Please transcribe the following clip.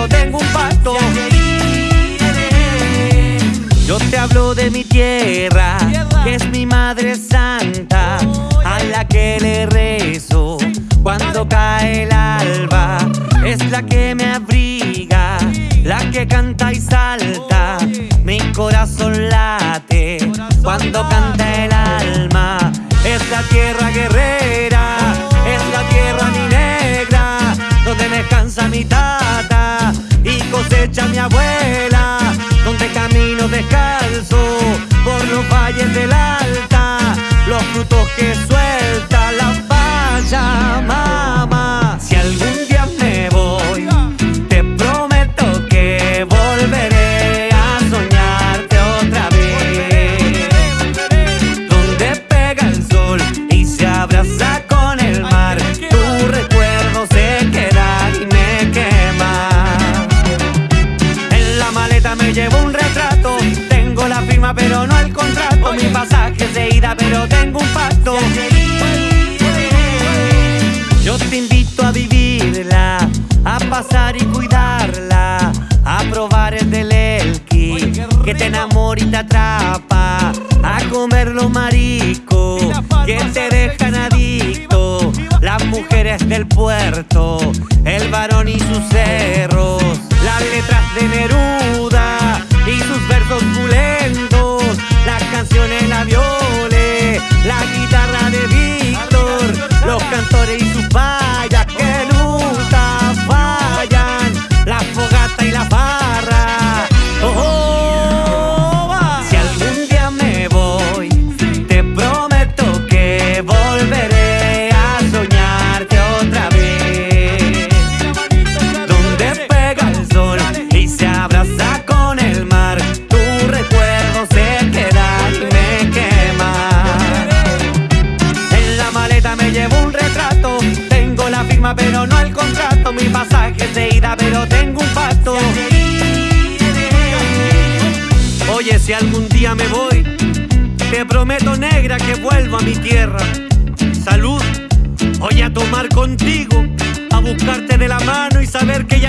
yo tengo un pacto. Yo te hablo de mi tierra, que es mi madre santa, a la que le rezo cuando cae el alba. Es la que me abriga, la que canta y salta. Mi corazón late cuando canta el alma. Es la tierra guerrera, es la tierra mi negra, donde descansa mi tarde cosecha mi abuela, donde camino descalzo por los valles del pero tengo un pacto. Yo te invito a vivirla, a pasar y cuidarla, a probar el del Elqui, que te enamora y te atrapa, a comer los mariscos, que te dejan adicto, las mujeres del puerto, el varón y sus cerros, las letras de Neruda la firma pero no el contrato, mi pasaje es de ida pero tengo un pacto. Oye, si algún día me voy, te prometo negra que vuelvo a mi tierra. Salud, voy a tomar contigo, a buscarte de la mano y saber que